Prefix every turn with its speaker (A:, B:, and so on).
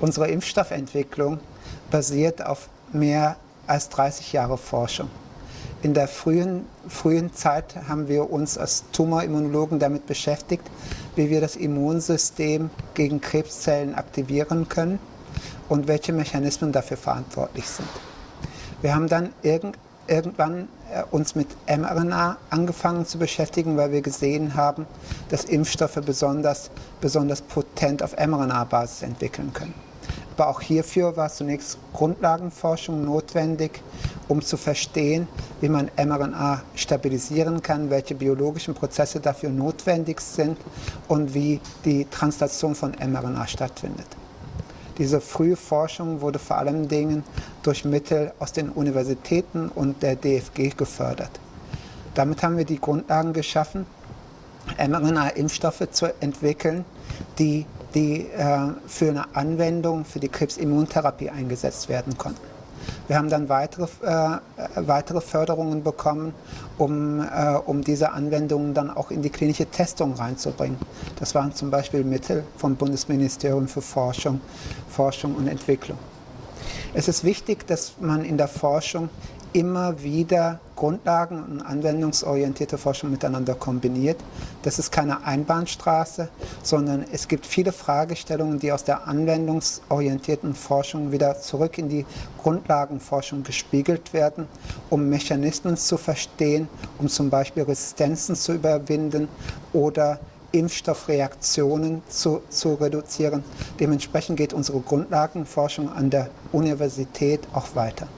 A: Unsere Impfstoffentwicklung basiert auf mehr als 30 Jahre Forschung. In der frühen, frühen Zeit haben wir uns als Tumorimmunologen damit beschäftigt, wie wir das Immunsystem gegen Krebszellen aktivieren können und welche Mechanismen dafür verantwortlich sind. Wir haben dann irgend, irgendwann äh, uns mit mRNA angefangen zu beschäftigen, weil wir gesehen haben, dass Impfstoffe besonders, besonders potent auf mRNA-Basis entwickeln können. Aber auch hierfür war zunächst Grundlagenforschung notwendig, um zu verstehen, wie man mRNA stabilisieren kann, welche biologischen Prozesse dafür notwendig sind und wie die Translation von mRNA stattfindet. Diese frühe Forschung wurde vor allen Dingen durch Mittel aus den Universitäten und der DFG gefördert. Damit haben wir die Grundlagen geschaffen, mRNA-Impfstoffe zu entwickeln, die, die äh, für eine Anwendung für die Krebsimmuntherapie eingesetzt werden konnten. Wir haben dann weitere, äh, weitere Förderungen bekommen, um, äh, um diese Anwendungen dann auch in die klinische Testung reinzubringen. Das waren zum Beispiel Mittel vom Bundesministerium für Forschung, Forschung und Entwicklung. Es ist wichtig, dass man in der Forschung immer wieder Grundlagen und anwendungsorientierte Forschung miteinander kombiniert. Das ist keine Einbahnstraße, sondern es gibt viele Fragestellungen, die aus der anwendungsorientierten Forschung wieder zurück in die Grundlagenforschung gespiegelt werden, um Mechanismen zu verstehen, um zum Beispiel Resistenzen zu überwinden oder Impfstoffreaktionen zu, zu reduzieren. Dementsprechend geht unsere Grundlagenforschung an der Universität auch weiter.